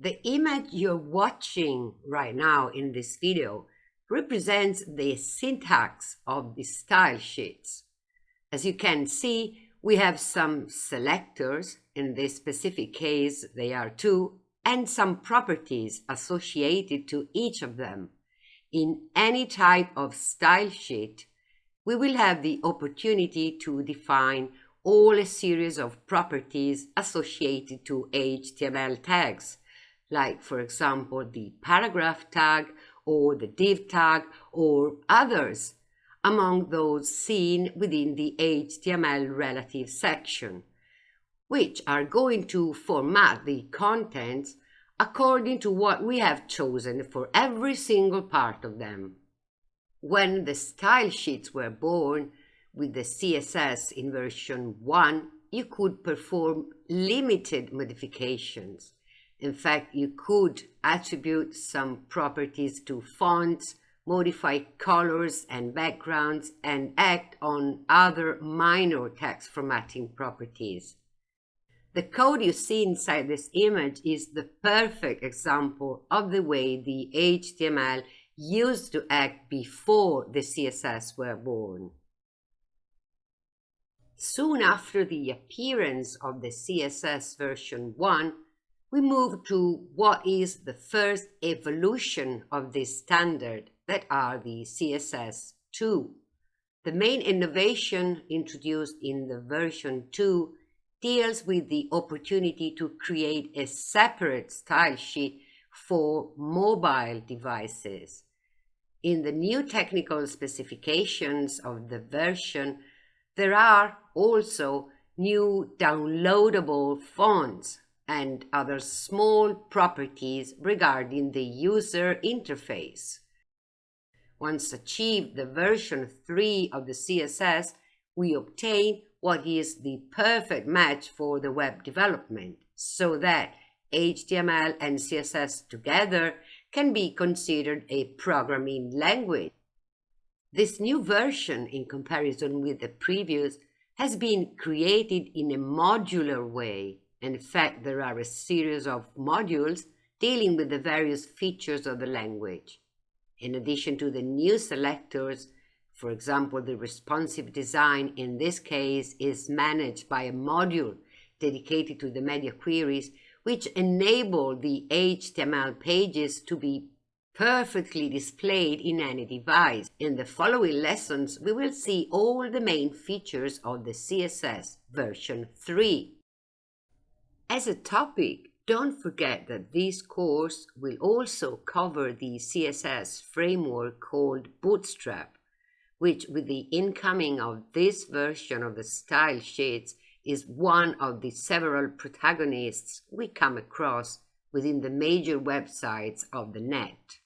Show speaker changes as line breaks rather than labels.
The image you're watching right now in this video represents the syntax of the style sheets. As you can see, we have some selectors, in this specific case they are two, and some properties associated to each of them. In any type of style sheet, we will have the opportunity to define all a series of properties associated to HTML tags, like for example the paragraph tag or the div tag or others among those seen within the HTML relative section, which are going to format the contents according to what we have chosen for every single part of them. When the style sheets were born with the CSS in version 1, you could perform limited modifications. In fact, you could attribute some properties to fonts, modify colors and backgrounds, and act on other minor text formatting properties. The code you see inside this image is the perfect example of the way the HTML used to act before the CSS were born. Soon after the appearance of the CSS version 1, we move to what is the first evolution of this standard that are the CSS2. The main innovation introduced in the version 2 deals with the opportunity to create a separate style sheet for mobile devices. In the new technical specifications of the version, there are also new downloadable fonts and other small properties regarding the user interface. Once achieved the version 3 of the CSS, we obtain what is the perfect match for the web development so that HTML and CSS together can be considered a programming language. This new version, in comparison with the previous, has been created in a modular way. In fact, there are a series of modules dealing with the various features of the language. In addition to the new selectors, for example, the responsive design in this case is managed by a module dedicated to the media queries, which enable the HTML pages to be perfectly displayed in any device. In the following lessons, we will see all the main features of the CSS version 3. As a topic, don't forget that this course will also cover the CSS framework called Bootstrap, which with the incoming of this version of the style sheets is one of the several protagonists we come across within the major websites of the net.